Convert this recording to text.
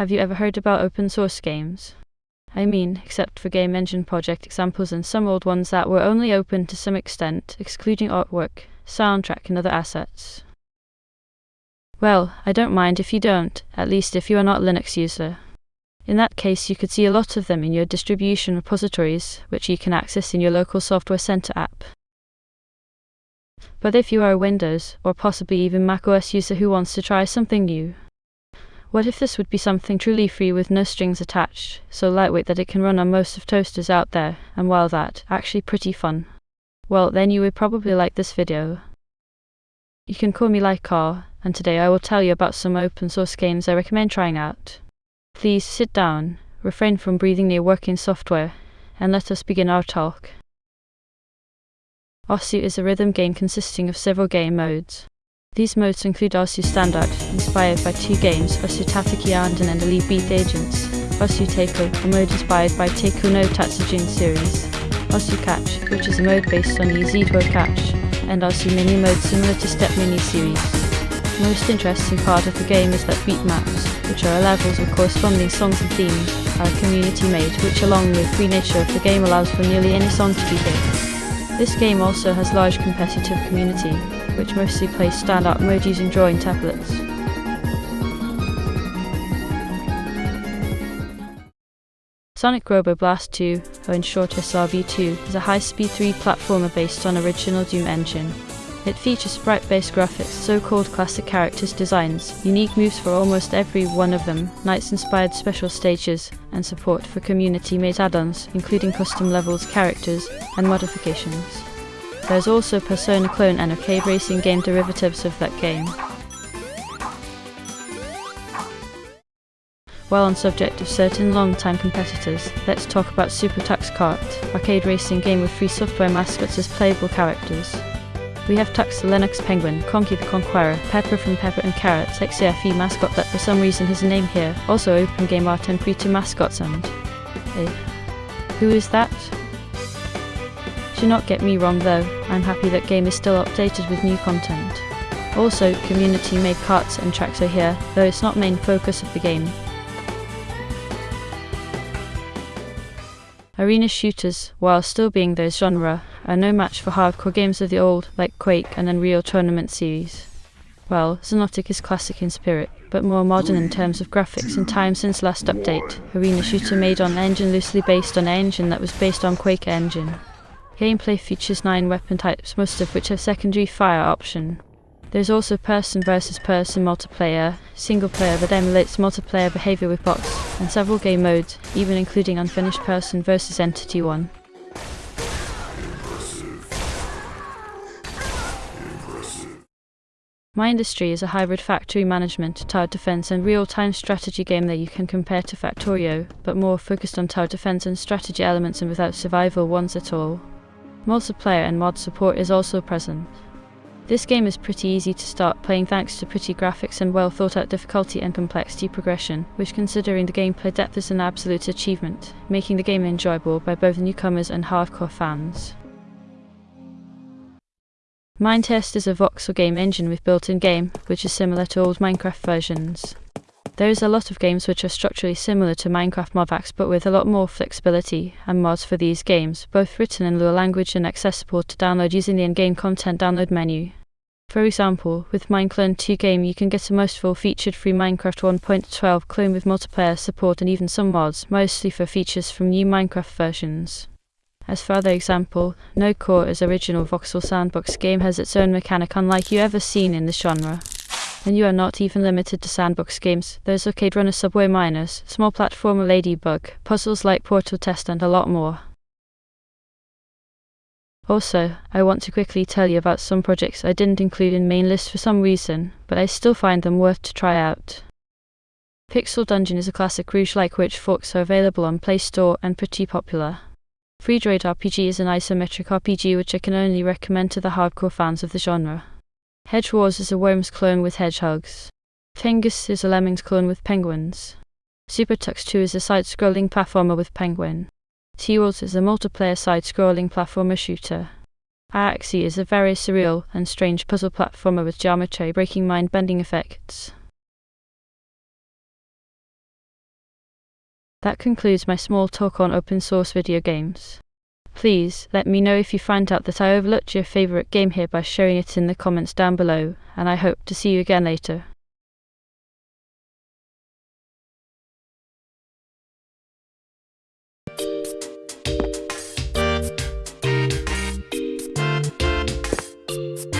Have you ever heard about open source games? I mean, except for game engine project examples and some old ones that were only open to some extent, excluding artwork, soundtrack, and other assets. Well, I don't mind if you don't, at least if you are not Linux user. In that case, you could see a lot of them in your distribution repositories, which you can access in your local Software Center app. But if you are a Windows, or possibly even macOS user who wants to try something new, what if this would be something truly free with no strings attached, so lightweight that it can run on most of toasters out there, and while that, actually pretty fun? Well, then you would probably like this video. You can call me Lycar, and today I will tell you about some open source games I recommend trying out. Please sit down, refrain from breathing near working software, and let us begin our talk. Osu is a rhythm game consisting of several game modes. These modes include Osu Standard, inspired by two games, Osu Tatakae Ouendan and Elite Beat Agents, Osu Taiko, a mode inspired by Taiko no Tatsujin series, Osu Catch, which is a mode based on the Yzidwo Catch, and Osu Mania mode similar to StepMania series. The most interesting part of the game is that beat maps, which are levels with corresponding songs and themes, are community made, which along with free nature of the game allows for nearly any song to be picked. This game also has large competitive community, which mostly plays standard mode using drawing tablets. Sonic Robo Blast 2, or in short SRB2, is a high-speed 3 platformer based on original Doom engine. It features sprite-based graphics, so-called classic characters designs, unique moves for almost every one of them, NiGHTS-inspired special stages, and support for community-made add-ons, including custom levels, characters, and modifications. There's also Persona clone and arcade racing game derivatives of that game. While on subject of certain long-time competitors, let's talk about Super Tux Kart, arcade racing game with free software mascots as playable characters. We have Tux the Linux Penguin, Konqi the Konqueror, Pepper from Pepper and Carrot, Xfce mascot that for some reason has a name here, also open game art and pre to mascots and... Eh, who is that? Do not get me wrong though, I'm happy that game is still updated with new content. Also, community made carts and tracks are here, though it's not main focus of the game. Arena shooters, while still being their genre, are no match for hardcore games of the old, like Quake and Unreal Tournament series. Well, Xonotic is classic in spirit, but more modern in terms of graphics and time since last update. Arena shooter made on engine loosely based on engine that was based on Quake engine. Gameplay features 9 weapon types, most of which have secondary fire option. There's also person versus person multiplayer, single player that emulates multiplayer behavior with bots, and several game modes, even including unfinished person versus entity 1. Mindustry is a hybrid factory management, tower defense and real-time strategy game that you can compare to Factorio, but more focused on tower defense and strategy elements and without survival ones at all. Multiplayer and mod support is also present. This game is pretty easy to start playing thanks to pretty graphics and well thought out difficulty and complexity progression, which considering the gameplay depth is an absolute achievement, making the game enjoyable by both newcomers and hardcore fans. Minetest is a voxel game engine with built-in game, which is similar to old Minecraft versions. There is a lot of games which are structurally similar to Minecraft ModVax but with a lot more flexibility and mods for these games, both written in Lua language and accessible to download using the in-game content download menu. For example, with Mineclone 2 game you can get a most full featured free Minecraft 1.12 clone with multiplayer support and even some mods, mostly for features from new Minecraft versions. As for other example, NodeCore is original voxel sandbox game has its own mechanic unlike you ever seen in this genre. And you are not even limited to sandbox games, there's Arcade Runner Subway Miners, small platformer Ladybug, puzzles like Portal Test and a lot more. Also, I want to quickly tell you about some projects I didn't include in main list for some reason, but I still find them worth to try out. Pixel Dungeon is a classic Rogue-like which forks are available on Play Store and pretty popular. Freedroid RPG is an isometric RPG which I can only recommend to the hardcore fans of the genre. Hedgewars is a Worms clone with hedgehogs. Pingus is a Lemmings clone with penguins. Super Tux 2 is a side-scrolling platformer with penguin. T-World is a multiplayer side-scrolling platformer shooter. Iaxi is a very surreal and strange puzzle platformer with geometry breaking mind-bending effects. That concludes my small talk on open source video games. Please let me know if you find out that I overlooked your favorite game here by sharing it in the comments down below, and I hope to see you again later.